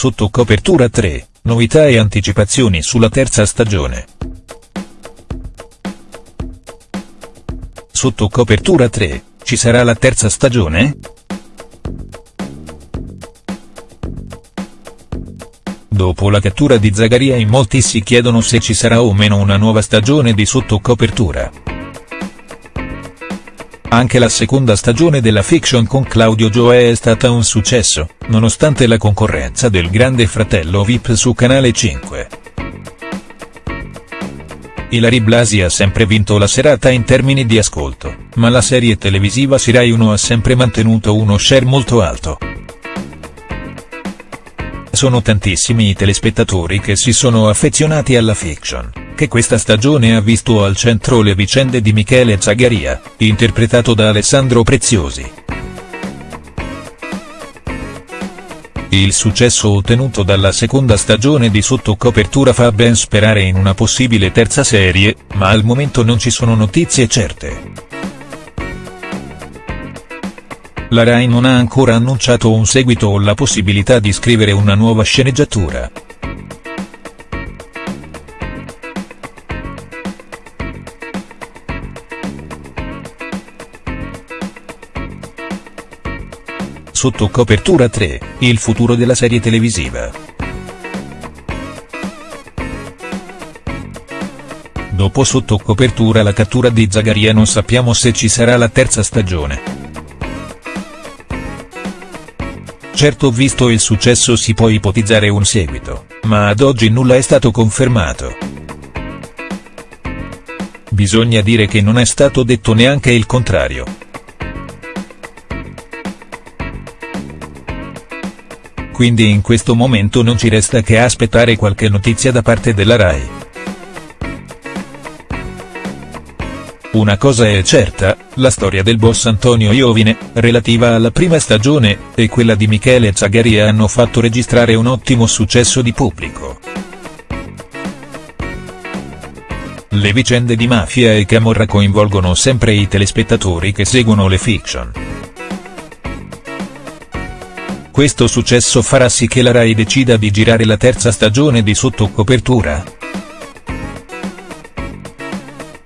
Sotto copertura 3, novità e anticipazioni sulla terza stagione. Sotto copertura 3, ci sarà la terza stagione?. Dopo la cattura di Zagaria in molti si chiedono se ci sarà o meno una nuova stagione di Sotto copertura. Anche la seconda stagione della fiction con Claudio Gioè è stata un successo, nonostante la concorrenza del Grande Fratello Vip su Canale 5. Ilari Blasi ha sempre vinto la serata in termini di ascolto, ma la serie televisiva Sirai 1 ha sempre mantenuto uno share molto alto. Sono tantissimi i telespettatori che si sono affezionati alla fiction che questa stagione ha visto al centro le vicende di Michele Zagaria, interpretato da Alessandro Preziosi. Il successo ottenuto dalla seconda stagione di Sotto copertura fa ben sperare in una possibile terza serie, ma al momento non ci sono notizie certe. La Rai non ha ancora annunciato un seguito o la possibilità di scrivere una nuova sceneggiatura. Sotto copertura 3, il futuro della serie televisiva. Dopo sotto copertura la cattura di Zagaria non sappiamo se ci sarà la terza stagione. Certo visto il successo si può ipotizzare un seguito, ma ad oggi nulla è stato confermato. Bisogna dire che non è stato detto neanche il contrario. quindi in questo momento non ci resta che aspettare qualche notizia da parte della RAI. Una cosa è certa, la storia del boss Antonio Iovine, relativa alla prima stagione, e quella di Michele Zagaria hanno fatto registrare un ottimo successo di pubblico. Le vicende di mafia e camorra coinvolgono sempre i telespettatori che seguono le fiction. Questo successo farà sì che la Rai decida di girare la terza stagione di Sotto copertura.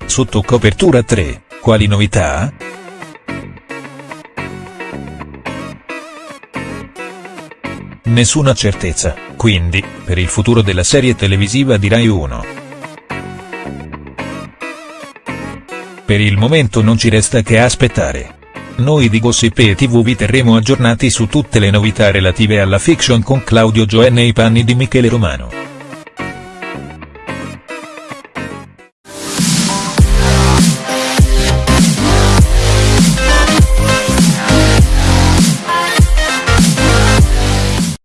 Sotto copertura 3, quali novità?. Nessuna certezza, quindi, per il futuro della serie televisiva di Rai 1. Per il momento non ci resta che aspettare. Noi di Gossip e TV vi terremo aggiornati su tutte le novità relative alla fiction con Claudio Gioè nei panni di Michele Romano.